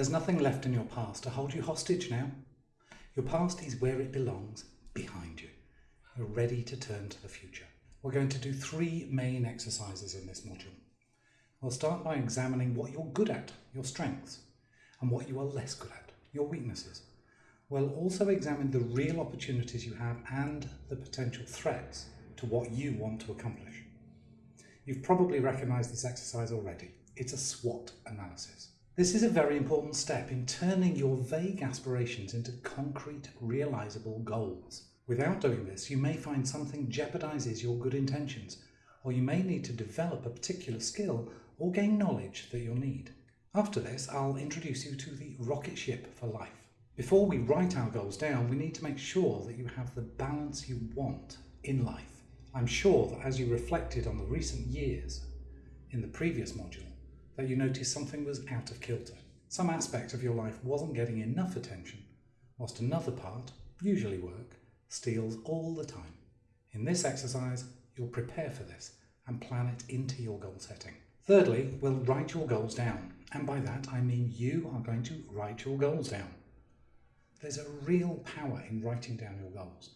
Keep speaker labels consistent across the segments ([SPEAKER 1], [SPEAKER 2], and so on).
[SPEAKER 1] There's nothing left in your past to hold you hostage now. Your past is where it belongs, behind you. You're ready to turn to the future. We're going to do three main exercises in this module. We'll start by examining what you're good at, your strengths, and what you are less good at, your weaknesses. We'll also examine the real opportunities you have and the potential threats to what you want to accomplish. You've probably recognised this exercise already. It's a SWOT analysis. This is a very important step in turning your vague aspirations into concrete, realisable goals. Without doing this, you may find something jeopardises your good intentions, or you may need to develop a particular skill or gain knowledge that you'll need. After this, I'll introduce you to the rocket ship for life. Before we write our goals down, we need to make sure that you have the balance you want in life. I'm sure that as you reflected on the recent years in the previous module, that you noticed something was out of kilter. Some aspect of your life wasn't getting enough attention, whilst another part, usually work, steals all the time. In this exercise, you'll prepare for this and plan it into your goal setting. Thirdly, we'll write your goals down. And by that, I mean you are going to write your goals down. There's a real power in writing down your goals,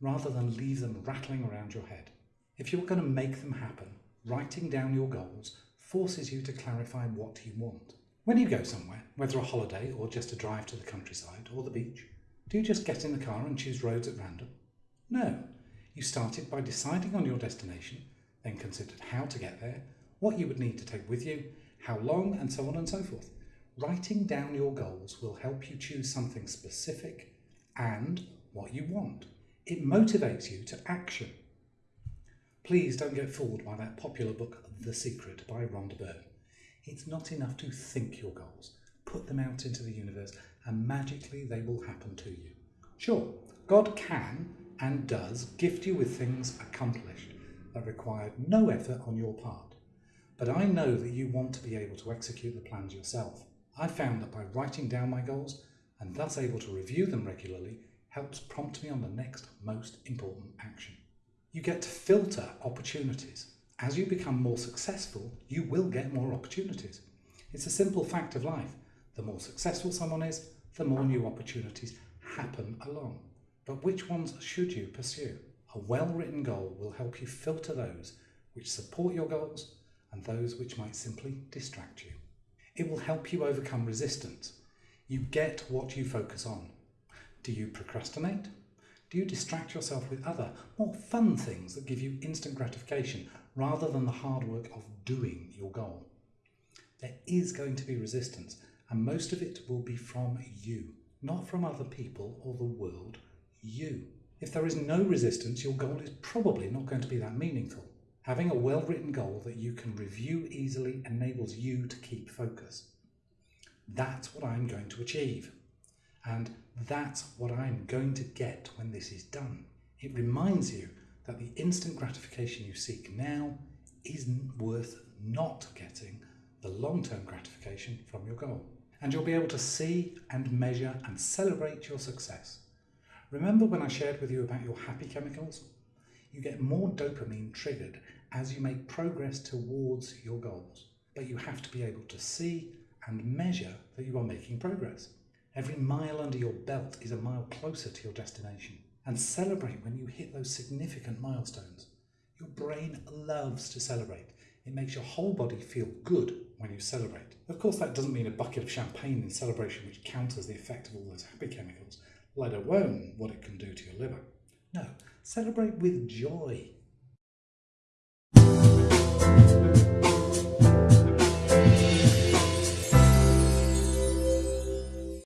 [SPEAKER 1] rather than leave them rattling around your head. If you're going to make them happen, writing down your goals forces you to clarify what you want. When you go somewhere, whether a holiday or just a drive to the countryside or the beach, do you just get in the car and choose roads at random? No. You started by deciding on your destination, then considered how to get there, what you would need to take with you, how long, and so on and so forth. Writing down your goals will help you choose something specific and what you want. It motivates you to action. Please don't get fooled by that popular book, The Secret by Rhonda Byrne. It's not enough to think your goals. Put them out into the universe and magically they will happen to you. Sure, God can and does gift you with things accomplished that required no effort on your part. But I know that you want to be able to execute the plans yourself. I found that by writing down my goals and thus able to review them regularly helps prompt me on the next most important action. You get to filter opportunities. As you become more successful, you will get more opportunities. It's a simple fact of life. The more successful someone is, the more new opportunities happen along. But which ones should you pursue? A well-written goal will help you filter those which support your goals and those which might simply distract you. It will help you overcome resistance. You get what you focus on. Do you procrastinate? Do you distract yourself with other, more fun things that give you instant gratification rather than the hard work of doing your goal? There is going to be resistance and most of it will be from you, not from other people or the world, you. If there is no resistance, your goal is probably not going to be that meaningful. Having a well-written goal that you can review easily enables you to keep focus. That's what I'm going to achieve. And that's what I'm going to get when this is done. It reminds you that the instant gratification you seek now isn't worth not getting the long-term gratification from your goal and you'll be able to see and measure and celebrate your success. Remember when I shared with you about your happy chemicals? You get more dopamine triggered as you make progress towards your goals, but you have to be able to see and measure that you are making progress. Every mile under your belt is a mile closer to your destination. And celebrate when you hit those significant milestones. Your brain loves to celebrate. It makes your whole body feel good when you celebrate. Of course, that doesn't mean a bucket of champagne in celebration which counters the effect of all those happy chemicals, let alone what it can do to your liver. No, celebrate with joy.